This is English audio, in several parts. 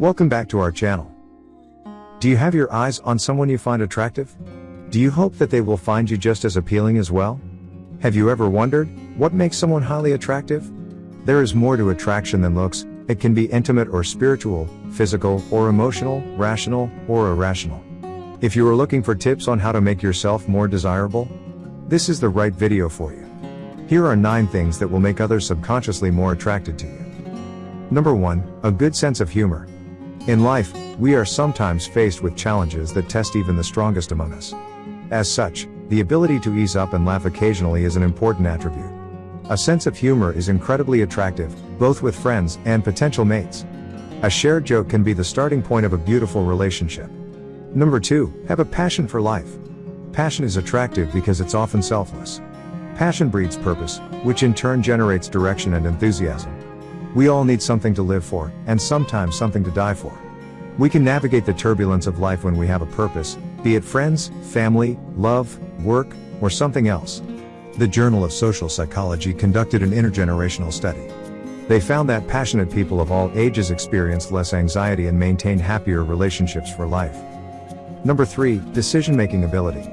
Welcome back to our channel. Do you have your eyes on someone you find attractive? Do you hope that they will find you just as appealing as well? Have you ever wondered, what makes someone highly attractive? There is more to attraction than looks, it can be intimate or spiritual, physical or emotional, rational or irrational. If you are looking for tips on how to make yourself more desirable, this is the right video for you. Here are 9 things that will make others subconsciously more attracted to you. Number 1, a good sense of humor. In life, we are sometimes faced with challenges that test even the strongest among us. As such, the ability to ease up and laugh occasionally is an important attribute. A sense of humor is incredibly attractive, both with friends and potential mates. A shared joke can be the starting point of a beautiful relationship. Number 2, have a passion for life. Passion is attractive because it's often selfless. Passion breeds purpose, which in turn generates direction and enthusiasm. We all need something to live for, and sometimes something to die for. We can navigate the turbulence of life when we have a purpose, be it friends, family, love, work, or something else. The Journal of Social Psychology conducted an intergenerational study. They found that passionate people of all ages experienced less anxiety and maintained happier relationships for life. Number 3, decision making ability.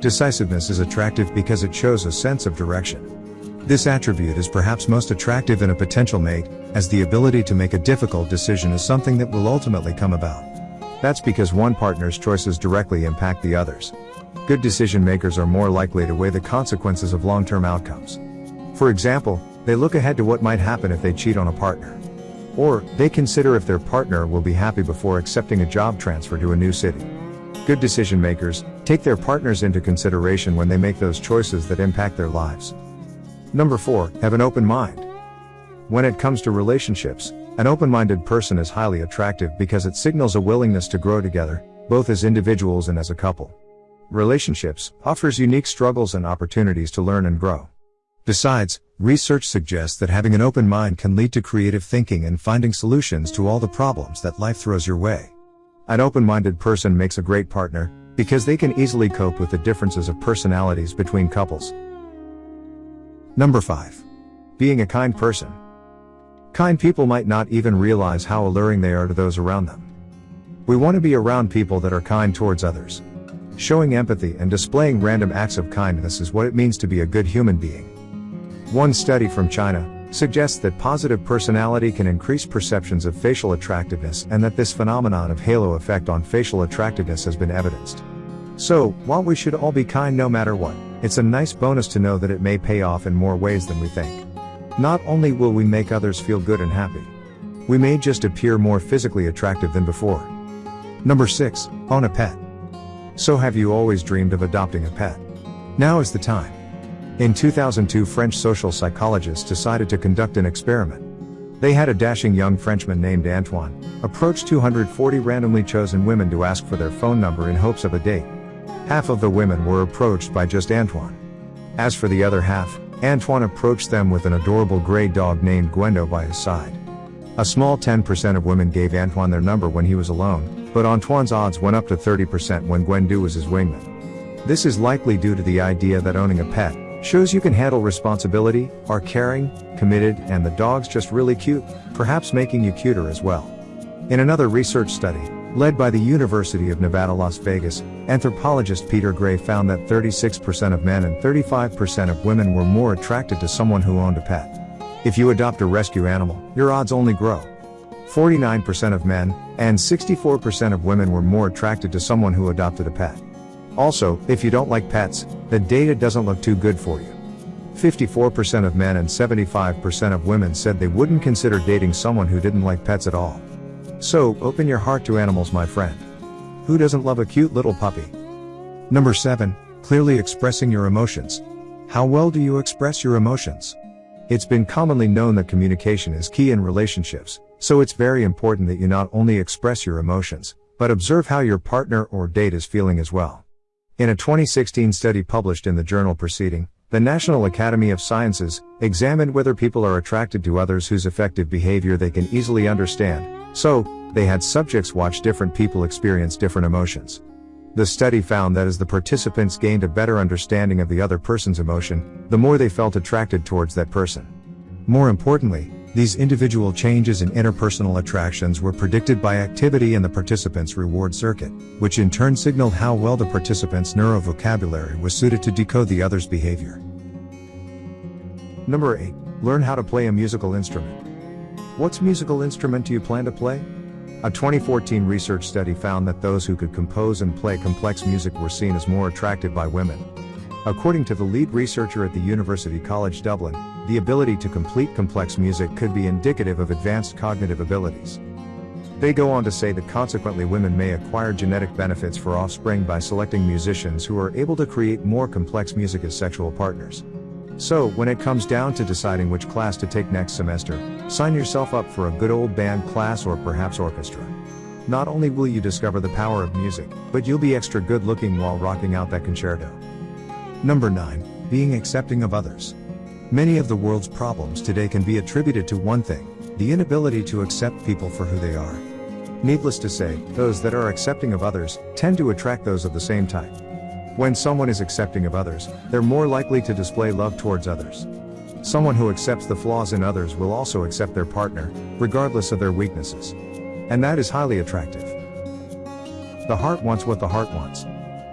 Decisiveness is attractive because it shows a sense of direction. This attribute is perhaps most attractive in a potential mate, as the ability to make a difficult decision is something that will ultimately come about. That's because one partner's choices directly impact the others. Good decision makers are more likely to weigh the consequences of long term outcomes. For example, they look ahead to what might happen if they cheat on a partner. Or, they consider if their partner will be happy before accepting a job transfer to a new city. Good decision makers take their partners into consideration when they make those choices that impact their lives. Number 4, have an open mind. When it comes to relationships, an open-minded person is highly attractive because it signals a willingness to grow together, both as individuals and as a couple. Relationships offers unique struggles and opportunities to learn and grow. Besides, research suggests that having an open mind can lead to creative thinking and finding solutions to all the problems that life throws your way. An open-minded person makes a great partner, because they can easily cope with the differences of personalities between couples. Number 5. Being a kind person. Kind people might not even realize how alluring they are to those around them. We want to be around people that are kind towards others. Showing empathy and displaying random acts of kindness is what it means to be a good human being. One study from China suggests that positive personality can increase perceptions of facial attractiveness and that this phenomenon of halo effect on facial attractiveness has been evidenced. So, while we should all be kind no matter what, it's a nice bonus to know that it may pay off in more ways than we think. Not only will we make others feel good and happy, we may just appear more physically attractive than before. Number 6. Own a pet. So have you always dreamed of adopting a pet? Now is the time. In 2002 French social psychologists decided to conduct an experiment. They had a dashing young Frenchman named Antoine, approach 240 randomly chosen women to ask for their phone number in hopes of a date. Half of the women were approached by just Antoine. As for the other half, Antoine approached them with an adorable gray dog named Gwendu by his side. A small 10% of women gave Antoine their number when he was alone, but Antoine's odds went up to 30% when Gwendu was his wingman. This is likely due to the idea that owning a pet shows you can handle responsibility, are caring, committed, and the dog's just really cute, perhaps making you cuter as well. In another research study, Led by the University of Nevada, Las Vegas, anthropologist Peter Gray found that 36% of men and 35% of women were more attracted to someone who owned a pet. If you adopt a rescue animal, your odds only grow. 49% of men and 64% of women were more attracted to someone who adopted a pet. Also, if you don't like pets, the data doesn't look too good for you. 54% of men and 75% of women said they wouldn't consider dating someone who didn't like pets at all. So, open your heart to animals my friend. Who doesn't love a cute little puppy? Number 7. Clearly expressing your emotions. How well do you express your emotions? It's been commonly known that communication is key in relationships, so it's very important that you not only express your emotions, but observe how your partner or date is feeling as well. In a 2016 study published in the journal Proceeding, the National Academy of Sciences examined whether people are attracted to others whose affective behavior they can easily understand, so, they had subjects watch different people experience different emotions. The study found that as the participants gained a better understanding of the other person's emotion, the more they felt attracted towards that person. More importantly, These individual changes in interpersonal attractions were predicted by activity in the participant's reward circuit, which in turn signaled how well the participant's neurovocabulary was suited to decode the other's behavior. Number 8. Learn how to play a musical instrument. What's musical instrument do you plan to play? A 2014 research study found that those who could compose and play complex music were seen as more attractive by women. According to the lead researcher at the University College Dublin, the ability to complete complex music could be indicative of advanced cognitive abilities. They go on to say that consequently women may acquire genetic benefits for offspring by selecting musicians who are able to create more complex music as sexual partners. So, when it comes down to deciding which class to take next semester, sign yourself up for a good old band class or perhaps orchestra. Not only will you discover the power of music, but you'll be extra good looking while rocking out that concerto. Number 9. Being accepting of others. Many of the world's problems today can be attributed to one thing the inability to accept people for who they are. Needless to say, those that are accepting of others tend to attract those of the same type. When someone is accepting of others, they're more likely to display love towards others. Someone who accepts the flaws in others will also accept their partner, regardless of their weaknesses. And that is highly attractive. The heart wants what the heart wants.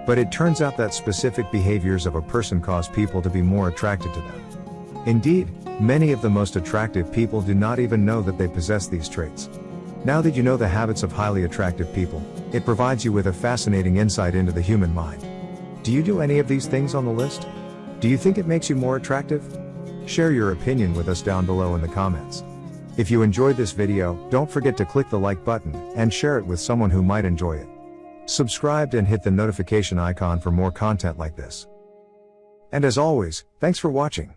But it turns out that specific behaviors of a person cause people to be more attracted to them. Indeed, many of the most attractive people do not even know that they possess these traits. Now that you know the habits of highly attractive people, it provides you with a fascinating insight into the human mind. Do you do any of these things on the list? Do you think it makes you more attractive? Share your opinion with us down below in the comments. If you enjoyed this video, don't forget to click the like button and share it with someone who might enjoy it. Subscribe and hit the notification icon for more content like this. And as always, thanks for watching.